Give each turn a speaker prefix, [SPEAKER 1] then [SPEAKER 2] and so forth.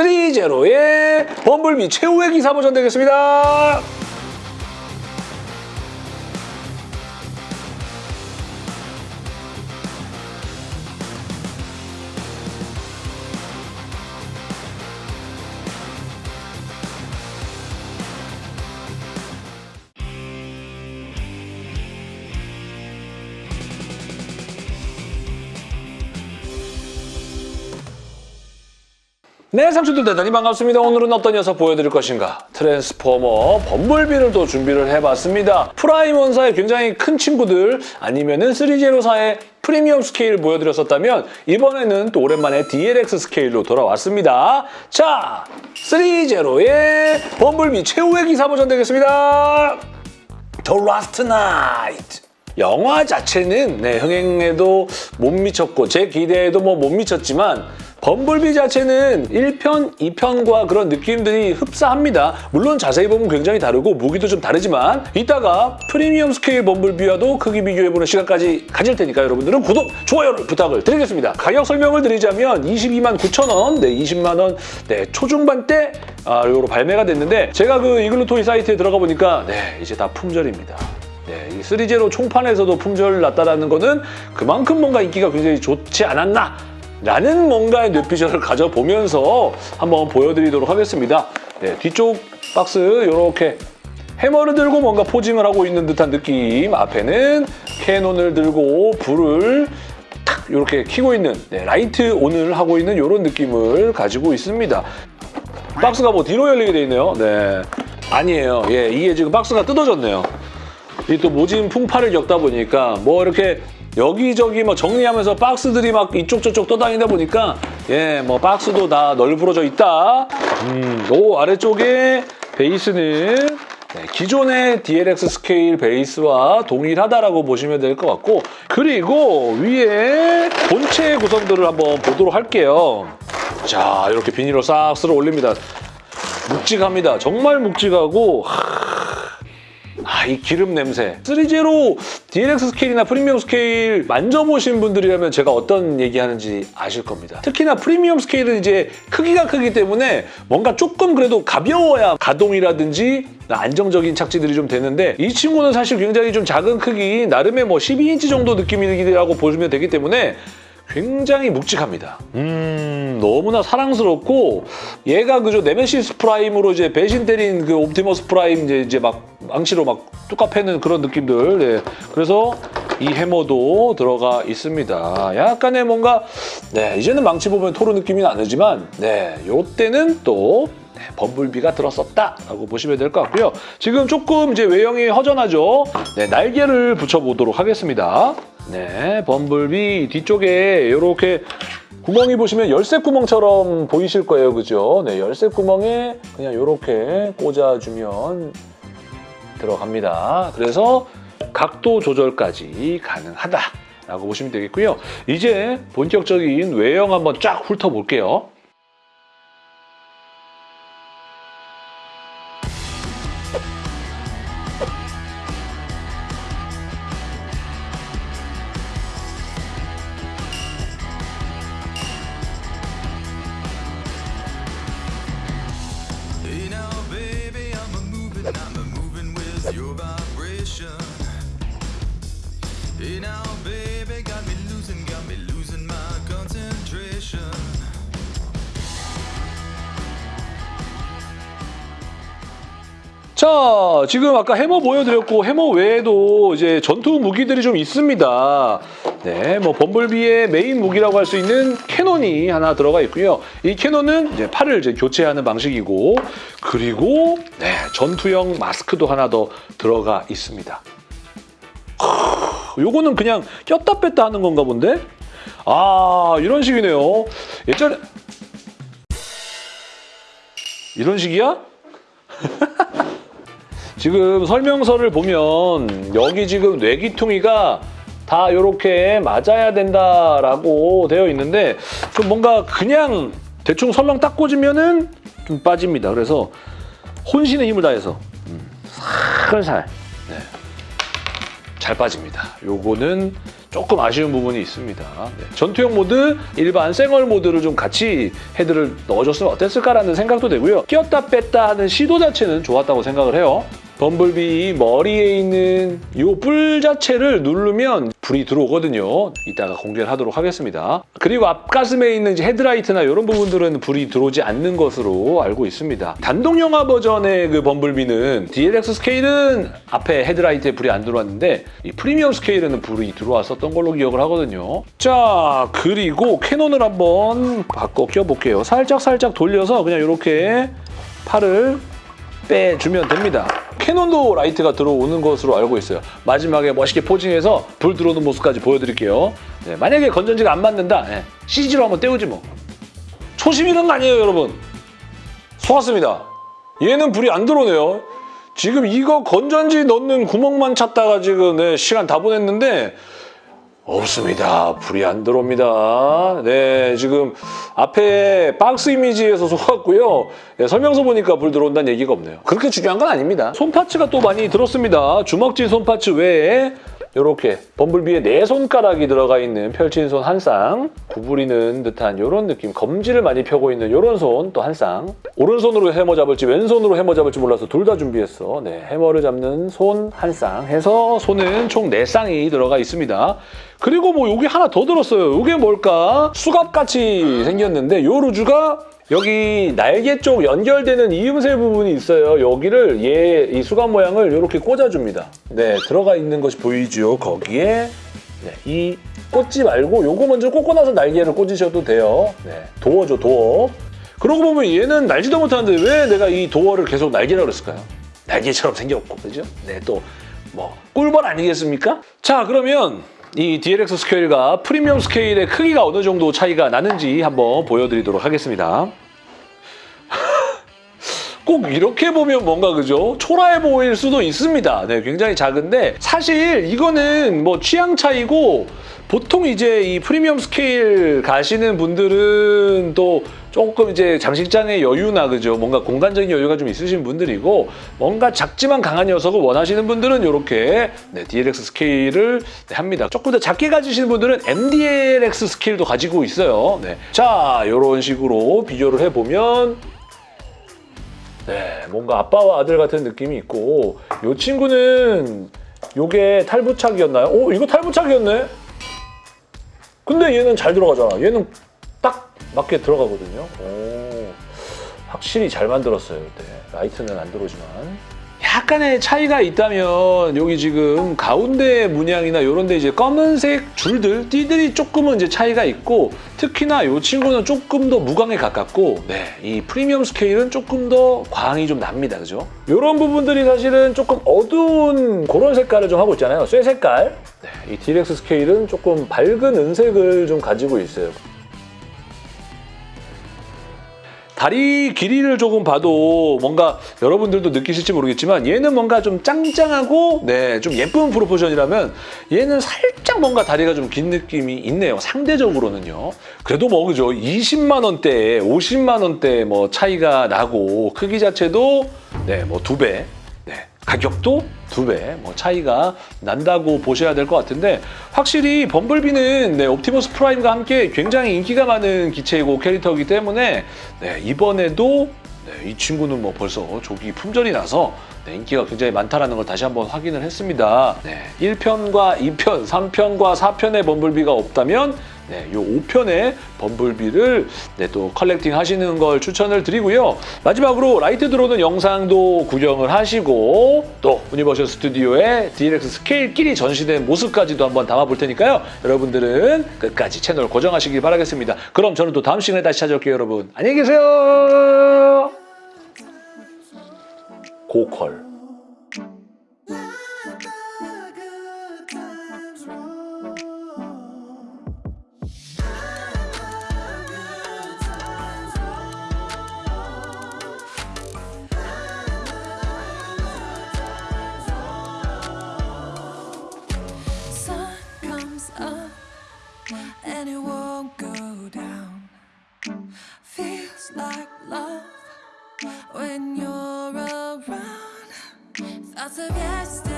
[SPEAKER 1] 3제로의 범블비 최후의 기사 버전 되겠습니다. 네, 상추들 대단히 반갑습니다. 오늘은 어떤 녀석 보여드릴 것인가? 트랜스포머 범블비를 또 준비를 해봤습니다. 프라임 원사의 굉장히 큰 친구들 아니면 은 3제로사의 프리미엄 스케일 보여드렸었다면 이번에는 또 오랜만에 DLX 스케일로 돌아왔습니다. 자, 3제로의 범블비 최후의 기사 버전 되겠습니다. The Last Knight. 영화 자체는 네, 흥행에도 못 미쳤고 제 기대에도 뭐 못 미쳤지만 범블비 자체는 1편, 2편과 그런 느낌들이 흡사합니다. 물론 자세히 보면 굉장히 다르고 무기도 좀 다르지만 이따가 프리미엄 스케일 범블비와도 크기 비교해보는 시간까지 가질 테니까 여러분들은 구독, 좋아요를 부탁을 드리겠습니다. 가격 설명을 드리자면 22만 9천 원, 네, 20만 원 네, 초중반 때 아, 요로 발매가 됐는데 제가 그 이글루 토이 사이트에 들어가 보니까 네, 이제 다 품절입니다. 네, 이 3제로 총판에서도 품절 났다라는 거는 그만큼 뭔가 인기가 굉장히 좋지 않았나 라는 뭔가의 뇌피셜을 가져보면서 한번 보여드리도록 하겠습니다. 네, 뒤쪽 박스 이렇게 해머를 들고 뭔가 posing을 하고 있는 듯한 느낌 앞에는 cannon을 들고 불을 탁 이렇게 켜고 있는 네, light on을 하고 있는 이런 느낌을 가지고 있습니다. 박스가 뭐 뒤로 열리게 돼 있네요. 네, 아니에요. 예, 이게 지금 박스가 뜯어졌네요. 이 또 모진 풍파를 겪다 보니까 뭐 이렇게 여기저기 뭐 정리하면서 박스들이 막 이쪽 저쪽 떠다니다 보니까 예, 뭐 박스도 다 널브러져 있다. 음, 요 아래쪽에 베이스는 네, 기존의 DLX 스케일 베이스와 동일하다라고 보시면 될 것 같고 그리고 위에 본체 구성들을 한번 보도록 할게요. 자, 이렇게 비닐로 싹 쓸어 올립니다. 묵직합니다. 정말 묵직하고 아, 이 기름 냄새. 3제로 DLX 스케일이나 프리미엄 스케일 만져보신 분들이라면 제가 어떤 얘기하는지 아실 겁니다. 특히나 프리미엄 스케일은 이제 크기가 크기 때문에 뭔가 조금 그래도 가벼워야 가동이라든지 안정적인 착지들이 좀 되는데 이 친구는 사실 굉장히 좀 작은 크기, 나름의 뭐 12인치 정도 느낌이라고 보시면 되기 때문에 굉장히 묵직합니다. 음, 너무나 사랑스럽고 얘가 그저 네메시스 프라임으로 이제 배신 때린 그 옵티머스 프라임 이제, 이제 막 망치로 막 뚜까 패는 그런 느낌들. 네. 그래서 이 해머도 들어가 있습니다. 약간의 뭔가 네, 이제는 망치 보면 토르 느낌이 나지만 네, 요때는 또 네, 범블비가 들었었다라고 보시면 될 것 같고요. 지금 조금 이제 외형이 허전하죠. 네, 날개를 붙여보도록 하겠습니다. 네, 범블비 뒤쪽에 이렇게 구멍이 보시면 열쇠 구멍처럼 보이실 거예요. 그죠? 네, 열쇠 구멍에 그냥 이렇게 꽂아주면 들어갑니다. 그래서 각도 조절까지 가능하다 라고 보시면 되겠고요. 이제 본격적인 외형 한번 쫙 훑어볼게요. 자, 지금 아까 해머 보여드렸고 해머 외에도 이제 전투 무기들이 좀 있습니다. 네, 뭐 범블비의 메인 무기라고 할 수 있는 cannon이 하나 들어가 있고요. 이 cannon은 이제 팔을 이제 교체하는 방식이고 그리고 네, 전투형 마스크도 하나 더 들어가 있습니다. 크, 요거는 그냥 꼈다 뺐다 하는 건가 본데? 아, 이런 식이네요. 예전에 이런 식이야? 지금 설명서를 보면 여기 지금 뇌기퉁이가 다 이렇게 맞아야 된다라고 되어 있는데 좀 뭔가 그냥 대충 설렁 딱 꽂으면은 좀 빠집니다. 그래서 혼신의 힘을 다해서 음, 살살 네, 잘 빠집니다. 요거는 조금 아쉬운 부분이 있습니다. 네, 전투형 모드, 일반 생얼 모드를 좀 같이 헤드를 넣어줬으면 어땠을까라는 생각도 되고요. 끼었다 뺐다 하는 시도 자체는 좋았다고 생각을 해요. 범블비 머리에 있는 이 뿔 자체를 누르면 불이 들어오거든요. 이따가 공개를 하도록 하겠습니다. 그리고 앞가슴에 있는 헤드라이트나 이런 부분들은 불이 들어오지 않는 것으로 알고 있습니다. 단독 영화 버전의 그 범블비는 DLX 스케일은 앞에 헤드라이트에 불이 안 들어왔는데 이 프리미엄 스케일에는 불이 들어왔었던 걸로 기억을 하거든요. 자 그리고 cannon을 한번 바꿔 껴볼게요. 살짝 살짝 돌려서 그냥 이렇게 팔을 빼주면 됩니다. cannon도 라이트가 들어오는 것으로 알고 있어요. 마지막에 멋있게 posing해서 불 들어오는 모습까지 보여드릴게요. 네, 만약에 건전지가 안 맞는다, 네, CG로 한번 떼우지 뭐. 초심 잃은 거 아니에요, 여러분. 속았습니다. 얘는 불이 안 들어오네요. 지금 이거 건전지 넣는 구멍만 찾다가 지금 네, 시간 다 보냈는데 없습니다. 불이 안 들어옵니다. 네, 지금 앞에 박스 이미지에서 속았고요. 네, 설명서 보니까 불 들어온다는 얘기가 없네요. 그렇게 중요한 건 아닙니다. 손파츠가 또 많이 들었습니다. 주먹질 손파츠 외에 이렇게 범블비의 네 손가락이 들어가 있는 펼친 손 한 쌍, 구부리는 듯한 이런 느낌, 검지를 많이 펴고 있는 이런 손 또 한 쌍, 오른손으로 해머 잡을지 왼손으로 해머 잡을지 몰라서 둘 다 준비했어. 네, 해머를 잡는 손 한 쌍 해서 손은 총 네 쌍이 들어가 있습니다. 그리고 뭐 여기 하나 더 들었어요. 이게 뭘까? 수갑같이 생겼는데 요 루즈가 여기 날개 쪽 연결되는 이음새 부분이 있어요. 여기를 얘 이 수갑 모양을 이렇게 꽂아줍니다. 네, 들어가 있는 것이 보이죠? 거기에 네, 이 꽂지 말고 요거 먼저 꽂고 나서 날개를 꽂으셔도 돼요. 네, 도어죠, 도어. 그러고 보면 얘는 날지도 못하는데 왜 내가 이 도어를 계속 날개라고 그랬을까요? 날개처럼 생겼고, 그죠? 네, 또 뭐 꿀벌 아니겠습니까? 자, 그러면 이 DLX 스케일과 프리미엄 스케일의 크기가 어느 정도 차이가 나는지 한번 보여드리도록 하겠습니다. 꼭 이렇게 보면 뭔가 그죠? 초라해 보일 수도 있습니다. 네, 굉장히 작은데 사실 이거는 뭐 취향 차이고 보통 이제 이 프리미엄 스케일 가시는 분들은 또 조금 이제 장식장의 여유나 그죠? 뭔가 공간적인 여유가 좀 있으신 분들이고 뭔가 작지만 강한 녀석을 원하시는 분들은 이렇게 네, DLX 스케일을 네, 합니다. 조금 더 작게 가지시는 분들은 MDLX 스케일도 가지고 있어요. 네. 자, 이런 식으로 비교를 해보면 네, 뭔가 아빠와 아들 같은 느낌이 있고 이 친구는 요게 탈부착이었나요? 오, 이거 탈부착이었네? 근데 얘는 잘 들어가잖아. 얘는 딱 맞게 들어가거든요. 오, 확실히 잘 만들었어요. 네, 라이트는 안 들어오지만. 약간의 차이가 있다면 여기 지금 가운데 문양이나 이런 데 이제 검은색 줄들, 띠들이 조금은 이제 차이가 있고 특히나 이 친구는 조금 더 무광에 가깝고 네, 이 프리미엄 스케일은 조금 더 광이 좀 납니다. 그죠? 이런 부분들이 사실은 조금 어두운 그런 색깔을 좀 하고 있잖아요. 쇠 색깔. 네, 이 DLX 스케일은 조금 밝은 은색을 좀 가지고 있어요. 다리 길이를 조금 봐도 뭔가 여러분들도 느끼실지 모르겠지만 얘는 뭔가 좀 짱짱하고 네, 좀 예쁜 proportion이라면 얘는 살짝 뭔가 다리가 좀 긴 느낌이 있네요. 상대적으로는요. 그래도 뭐 그죠? 20만 원대, 50만 원대 뭐 차이가 나고 크기 자체도 네, 뭐 두 배. 네, 가격도 두 배 뭐 차이가 난다고 보셔야 될 것 같은데 확실히 범블비는 네, 옵티머스 프라임과 함께 굉장히 인기가 많은 기체이고 캐릭터이기 때문에 네, 이번에도 네, 이 친구는 뭐 벌써 조기 품절이 나서 네, 인기가 굉장히 많다는 걸 다시 한번 확인을 했습니다. 네, 1편과 2편, 3편과 4편의 범블비가 없다면 네, 요 5편의 범블비를 네, 또 collecting 하시는 걸 추천을 드리고요. 마지막으로 라이트 들어오는 영상도 구경을 하시고 또 유니버셜 스튜디오의 DLX 스케일끼리 전시된 모습까지도 한번 담아볼 테니까요. 여러분들은 끝까지 채널 고정하시길 바라겠습니다. 그럼 저는 또 다음 시간에 다시 찾아올게요, 여러분. 안녕히 계세요. 고컬.
[SPEAKER 2] up and it won't go down. Feels like love when you're around. Thoughts of yesterday